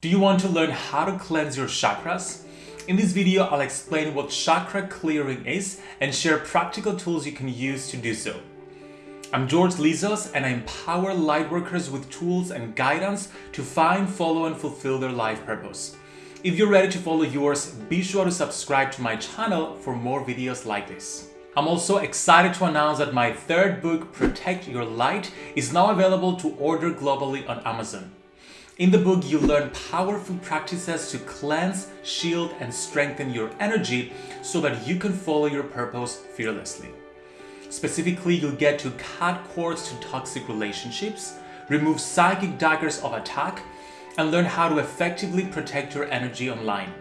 Do you want to learn how to cleanse your chakras? In this video, I'll explain what chakra clearing is and share practical tools you can use to do so. I'm George Lizos and I empower lightworkers with tools and guidance to find, follow and fulfill their life purpose. If you're ready to follow yours, be sure to subscribe to my channel for more videos like this. I'm also excited to announce that my third book, Protect Your Light, is now available to order globally on Amazon. In the book, you learn powerful practices to cleanse, shield, and strengthen your energy so that you can follow your purpose fearlessly. Specifically, you'll get to cut cords to toxic relationships, remove psychic daggers of attack, and learn how to effectively protect your energy online.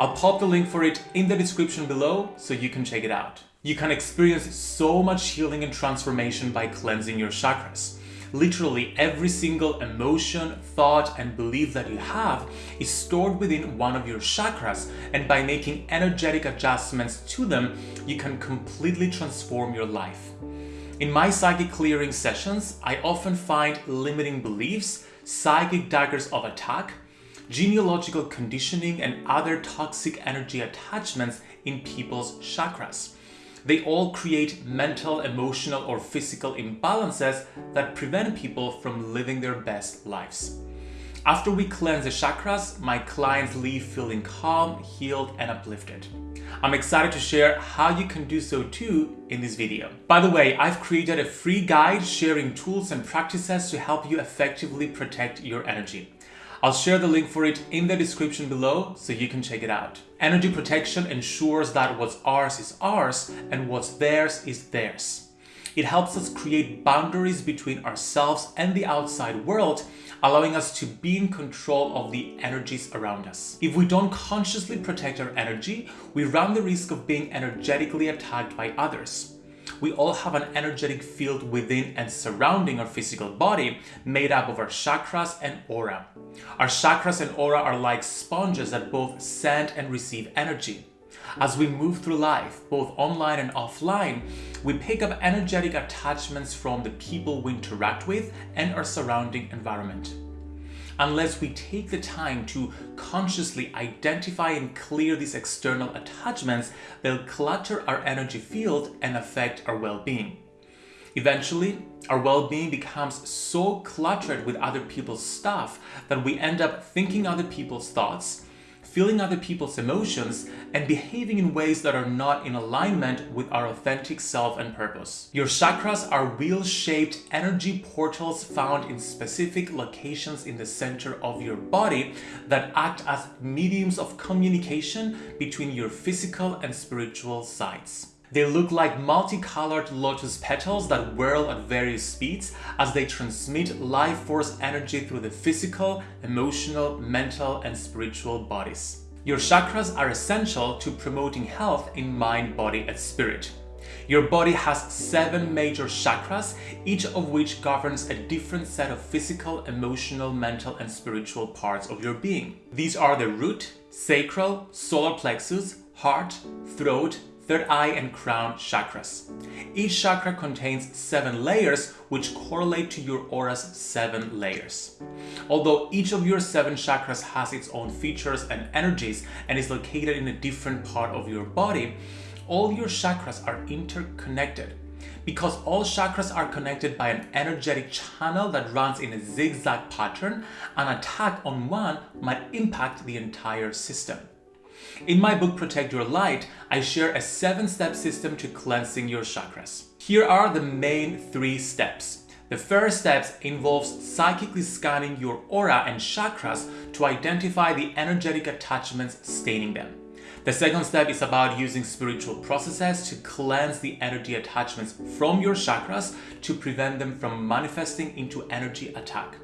I'll pop the link for it in the description below so you can check it out. You can experience so much healing and transformation by cleansing your chakras. Literally every single emotion, thought, and belief that you have is stored within one of your chakras, and by making energetic adjustments to them, you can completely transform your life. In my psychic clearing sessions, I often find limiting beliefs, psychic daggers of attack, genealogical conditioning, and other toxic energy attachments in people's chakras. They all create mental, emotional, or physical imbalances that prevent people from living their best lives. After we cleanse the chakras, my clients leave feeling calm, healed, and uplifted. I'm excited to share how you can do so too in this video. By the way, I've created a free guide sharing tools and practices to help you effectively protect your energy. I'll share the link for it in the description below so you can check it out. Energy protection ensures that what's ours is ours and what's theirs is theirs. It helps us create boundaries between ourselves and the outside world, allowing us to be in control of the energies around us. If we don't consciously protect our energy, we run the risk of being energetically attacked by others we all have an energetic field within and surrounding our physical body made up of our chakras and aura. Our chakras and aura are like sponges that both send and receive energy. As we move through life, both online and offline, we pick up energetic attachments from the people we interact with and our surrounding environment unless we take the time to consciously identify and clear these external attachments, they'll clutter our energy field and affect our well-being. Eventually, our well-being becomes so cluttered with other people's stuff that we end up thinking other people's thoughts, feeling other people's emotions, and behaving in ways that are not in alignment with our authentic self and purpose. Your chakras are wheel-shaped energy portals found in specific locations in the center of your body that act as mediums of communication between your physical and spiritual sides. They look like multicolored lotus petals that whirl at various speeds as they transmit life force energy through the physical, emotional, mental, and spiritual bodies. Your chakras are essential to promoting health in mind, body, and spirit. Your body has seven major chakras, each of which governs a different set of physical, emotional, mental, and spiritual parts of your being. These are the root, sacral, solar plexus, heart, throat, third eye and crown chakras. Each chakra contains seven layers which correlate to your aura's seven layers. Although each of your seven chakras has its own features and energies and is located in a different part of your body, all your chakras are interconnected. Because all chakras are connected by an energetic channel that runs in a zigzag pattern, an attack on one might impact the entire system. In my book Protect Your Light, I share a seven-step system to cleansing your chakras. Here are the main three steps. The first step involves psychically scanning your aura and chakras to identify the energetic attachments staining them. The second step is about using spiritual processes to cleanse the energy attachments from your chakras to prevent them from manifesting into energy attack.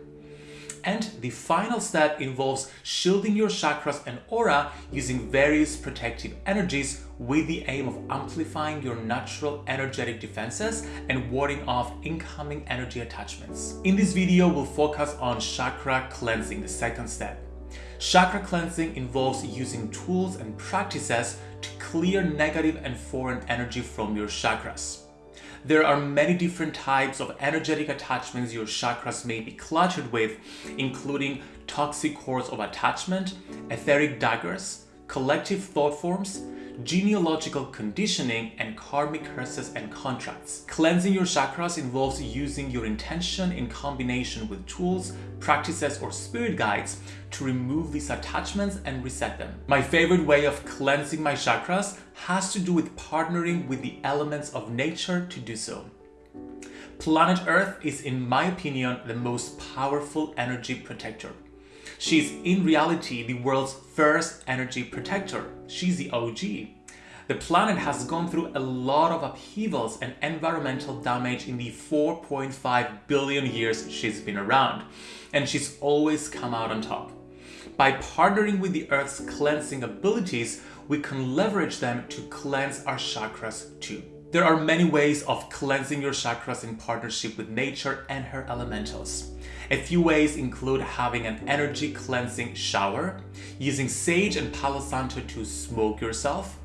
And the final step involves shielding your chakras and aura using various protective energies with the aim of amplifying your natural energetic defenses and warding off incoming energy attachments. In this video, we'll focus on chakra cleansing, the second step. Chakra cleansing involves using tools and practices to clear negative and foreign energy from your chakras. There are many different types of energetic attachments your chakras may be cluttered with, including toxic cords of attachment, etheric daggers, collective thought forms, genealogical conditioning, and karmic curses and contracts. Cleansing your chakras involves using your intention in combination with tools, practices, or spirit guides to remove these attachments and reset them. My favorite way of cleansing my chakras has to do with partnering with the elements of nature to do so. Planet Earth is, in my opinion, the most powerful energy protector. She's in reality the world's first energy protector. She's the OG. The planet has gone through a lot of upheavals and environmental damage in the 4.5 billion years she's been around, and she's always come out on top. By partnering with the Earth's cleansing abilities, we can leverage them to cleanse our chakras too. There are many ways of cleansing your chakras in partnership with nature and her elementals. A few ways include having an energy cleansing shower, using sage and palo santo to smoke yourself,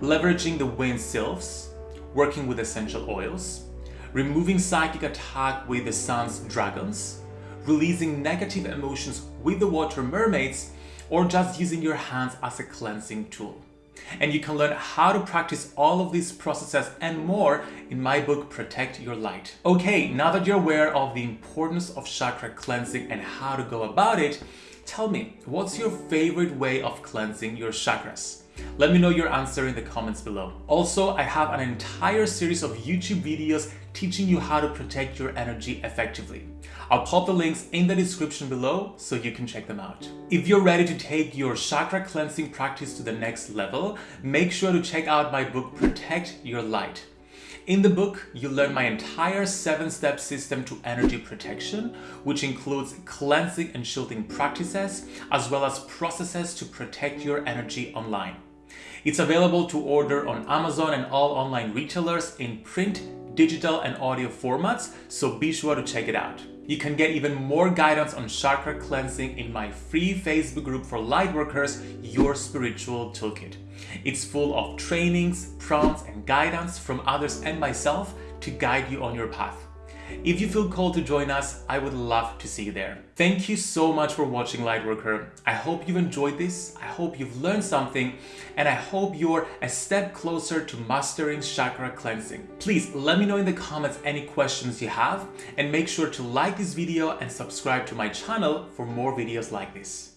leveraging the wind sylphs, working with essential oils, removing psychic attack with the sun's dragons, releasing negative emotions with the water mermaids, or just using your hands as a cleansing tool. And you can learn how to practice all of these processes and more in my book, Protect Your Light. Okay, now that you're aware of the importance of chakra cleansing and how to go about it, tell me, what's your favorite way of cleansing your chakras? Let me know your answer in the comments below. Also, I have an entire series of YouTube videos teaching you how to protect your energy effectively. I'll pop the links in the description below so you can check them out. If you're ready to take your chakra cleansing practice to the next level, make sure to check out my book Protect Your Light. In the book, you learn my entire seven-step system to energy protection, which includes cleansing and shielding practices, as well as processes to protect your energy online. It's available to order on Amazon and all online retailers in print, digital and audio formats, so be sure to check it out. You can get even more guidance on chakra cleansing in my free Facebook group for lightworkers, Your Spiritual Toolkit. It's full of trainings, prompts, and guidance from others and myself to guide you on your path. If you feel called to join us, I would love to see you there. Thank you so much for watching Lightworker. I hope you've enjoyed this, I hope you've learned something, and I hope you're a step closer to mastering chakra cleansing. Please let me know in the comments any questions you have, and make sure to like this video and subscribe to my channel for more videos like this.